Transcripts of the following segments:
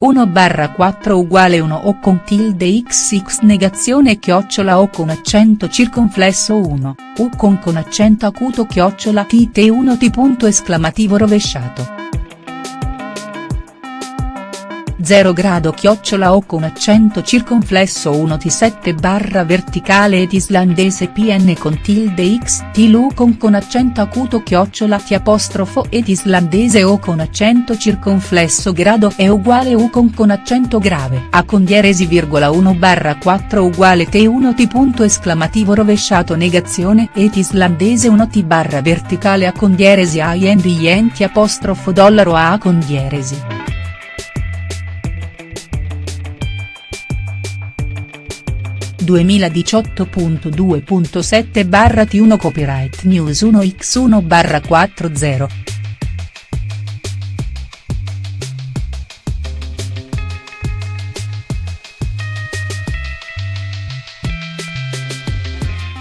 1 barra 4 uguale 1 o con tilde xx negazione chiocciola o con accento circonflesso 1, u con con accento acuto chiocciola tt 1 t punto esclamativo rovesciato. 0 grado chiocciola o con accento circonflesso 1 T7 barra verticale ed islandese pn con tilde x t lu con accento acuto chiocciola T apostrofo ed islandese o con accento circonflesso grado è uguale u con accento grave a con dieresi virgola 1 barra 4 uguale T1 T punto esclamativo rovesciato negazione ed islandese 1 T barra verticale a con dieresi a yen T apostrofo dollaro a con dieresi. 2018.2.7 barra T1 Copyright News 1x1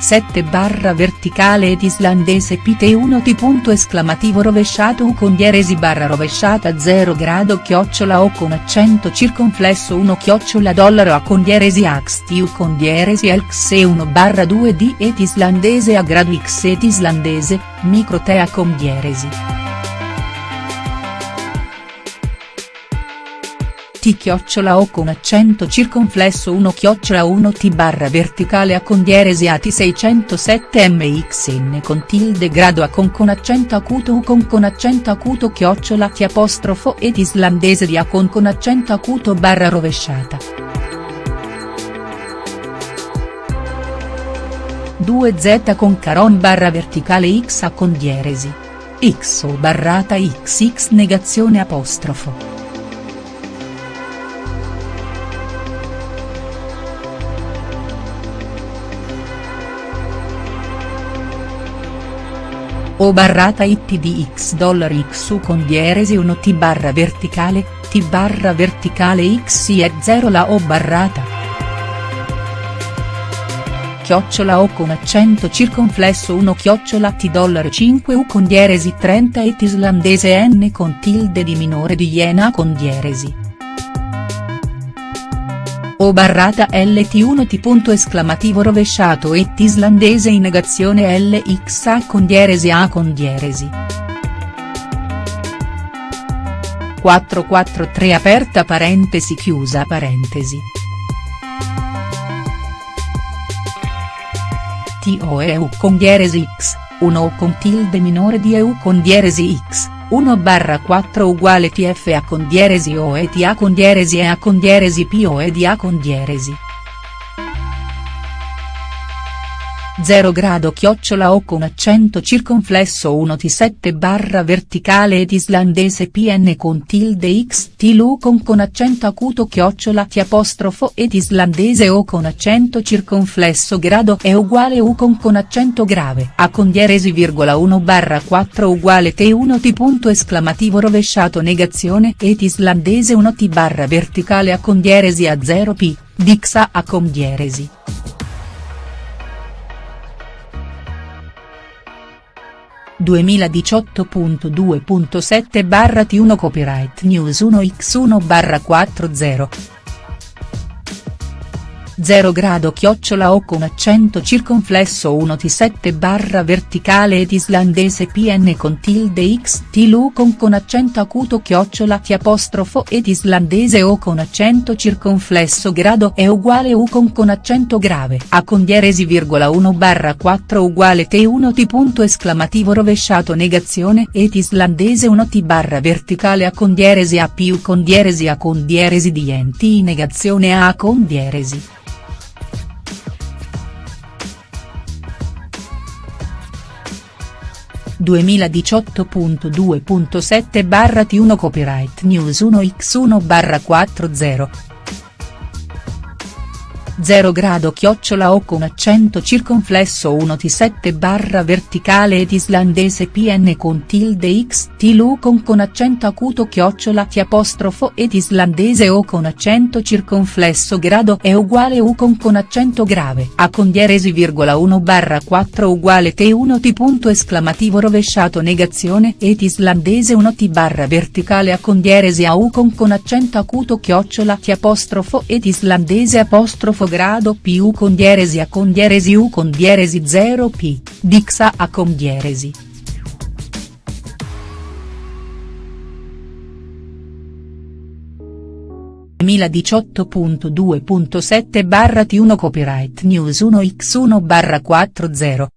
7 barra verticale ed islandese pt1 t punto esclamativo rovesciato u con dieresi barra rovesciata 0 grado chiocciola o con accento circonflesso 1 chiocciola dollaro a con dieresi ax t u con dieresi xe 1 barra 2 d ed islandese a grado x et islandese, micro te a con dieresi. T chiocciola o con accento circonflesso 1 chiocciola 1 t barra verticale a con dieresi a t 607 mxn con tilde grado a con con accento acuto u con con accento acuto chiocciola t apostrofo ed islandese di a con con accento acuto barra rovesciata. 2z con caron barra verticale x a con dieresi. x o barrata xx negazione apostrofo. O barrata it di x dollari x u con dieresi 1 t barra verticale, t barra verticale x e 0 la o barrata. Chiocciola o con accento circonflesso 1 chiocciola t dollari 5 u con dieresi 30 et islandese n con tilde di minore di iena con dieresi o barrata lt1 t punto esclamativo rovesciato et islandese in negazione lx a con dieresi a con dieresi. 443 aperta parentesi chiusa parentesi. TO EU con dieresi x, 1 o con tilde minore di EU con dieresi x 1 barra 4 uguale tf a con dieresi o et a con dieresi e a con dieresi p o ed a con dieresi. 0 grado chiocciola o con accento circonflesso 1 T7 barra verticale ed islandese pn con tilde x t con con accento acuto chiocciola t apostrofo ed islandese o con accento circonflesso grado è uguale u con con accento grave a con dieresi virgola 1 barra 4 uguale t1 t punto esclamativo rovesciato negazione ed islandese 1 t barra verticale a con dieresi a 0 p, dixa a con dieresi. 2018.2.7 barra T1 Copyright News 1x1 barra 40. 0 grado chiocciola o con accento circonflesso 1 T7 barra verticale ed islandese pn con tilde x t lu con accento acuto chiocciola t apostrofo ed islandese o con accento circonflesso grado è uguale u con con accento grave a con dieresi virgola 1 barra 4 uguale t1 t punto esclamativo rovesciato negazione ed islandese 1 t barra verticale a con dieresi a più con dieresi a con dieresi di enti negazione a con dieresi. 2018.2.7 barra T1 Copyright News 1x1 barra 40. 0 grado chiocciola o con accento circonflesso 1 T7 barra verticale ed islandese pn con tilde x Lu con con accento acuto chiocciola T apostrofo ed islandese o con accento circonflesso grado è uguale u con con accento grave a con dieresi virgola 1 barra 4 uguale T1 T punto esclamativo rovesciato negazione ed islandese 1 T barra verticale a con dieresi a u con con accento acuto chiocciola T apostrofo ed islandese apostrofo grado più con dieresi a con dieresi u con dieresi 0 p, dixa a con dieresi. barra T1 Copyright News 1x1 barra 40